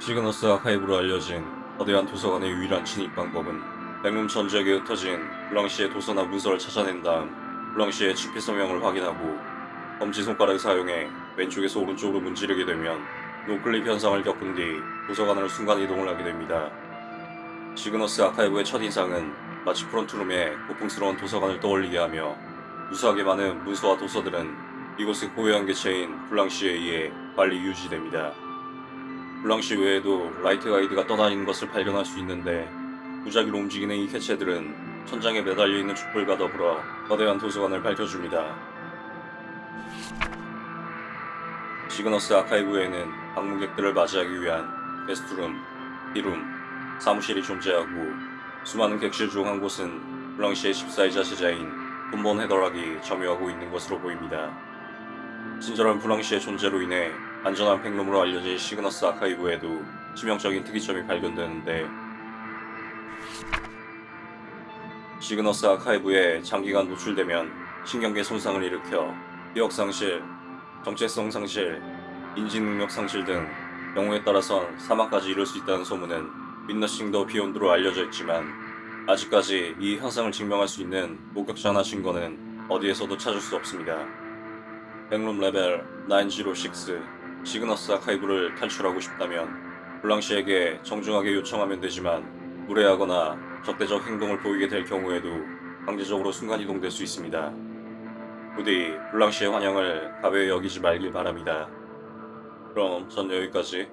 시그너스 아카이브로 알려진 거대한 도서관의 유일한 진입 방법은 백룸 전 지역에 흩어진 블랑시의 도서나 문서를 찾아낸 다음 블랑시의 집필 서명을 확인하고 검지손가락을 사용해 왼쪽에서 오른쪽으로 문지르게 되면 noclip 현상을 겪은 뒤 도서관으로 순간이동을 하게 됩니다. 시그너스 아카이브의 첫인상은 마치 프론트룸의 고풍스러운 도서관을 떠올리게 하며 무수하게 많은 문서와 도서들은 이곳의 고유한 개체인 블랑시에 의해 관리 유지됩니다. 블랑시 외에도 라이트 가이드가 떠다니는 것을 발견할 수 있는데 무작위로 움직이는 이 개체들은 천장에 매달려 있는 촛불과 더불어 거대한 도서관을 밝혀줍니다. 시그너스 아카이브에는 방문객들을 맞이하기 위한 게스트룸, 비룸, 사무실이 존재하고 수많은 객실 중 한 곳은 블랑시의 14이자 제자인 돈본 헤더락이 점유하고 있는 것으로 보입니다. 친절한 블랑시의 존재로 인해 안전한 백룸으로 알려진 시그너스 아카이브에도 치명적인 특이점이 발견되는데 시그너스 아카이브에 장기간 노출되면 신경계 손상을 일으켜 기억 상실, 정체성 상실, 인지 능력 상실 등 경우에 따라선 사망까지 이룰 수 있다는 소문은 윈너싱 더 비욘드로 알려져 있지만 아직까지 이 현상을 증명할 수 있는 목격자나 증거는 어디에서도 찾을 수 없습니다. 백룸 레벨 906 시그너스 아카이브를 탈출하고 싶다면 블랑시에게 정중하게 요청하면 되지만 무례하거나 적대적 행동을 보이게 될 경우에도 강제적으로 순간이동될 수 있습니다. 부디 블랑시의 환영을 가벼이 여기지 말길 바랍니다. 그럼 전 여기까지